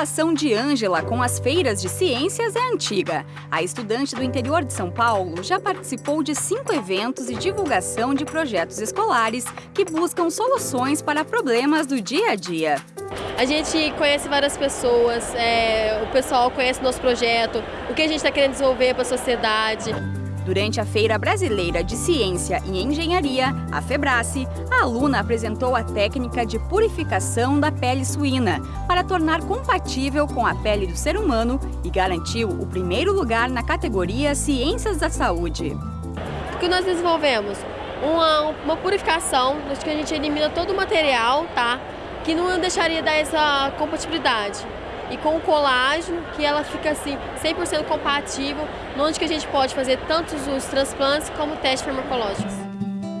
relação de Ângela com as feiras de ciências é antiga. A estudante do interior de São Paulo já participou de cinco eventos e divulgação de projetos escolares que buscam soluções para problemas do dia a dia. A gente conhece várias pessoas, é, o pessoal conhece nosso projeto, o que a gente está querendo desenvolver para a sociedade. Durante a Feira Brasileira de Ciência e Engenharia, a FEBRACE, a aluna apresentou a técnica de purificação da pele suína para tornar compatível com a pele do ser humano e garantiu o primeiro lugar na categoria Ciências da Saúde. O que nós desenvolvemos? Uma, uma purificação, onde a gente elimina todo o material, tá? Que não deixaria dar essa compatibilidade e com o colágeno, que ela fica assim 100% compatível, onde que a gente pode fazer tanto os transplantes como testes farmacológicos.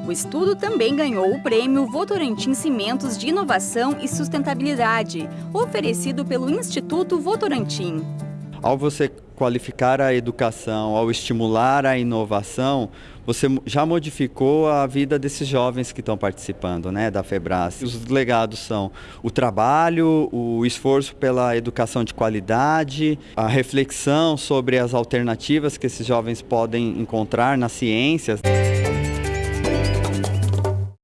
O estudo também ganhou o prêmio Votorantim Cimentos de Inovação e Sustentabilidade, oferecido pelo Instituto Votorantim. Ao você qualificar a educação, ao estimular a inovação, você já modificou a vida desses jovens que estão participando né, da FEBRAS. Os legados são o trabalho, o esforço pela educação de qualidade, a reflexão sobre as alternativas que esses jovens podem encontrar nas ciências.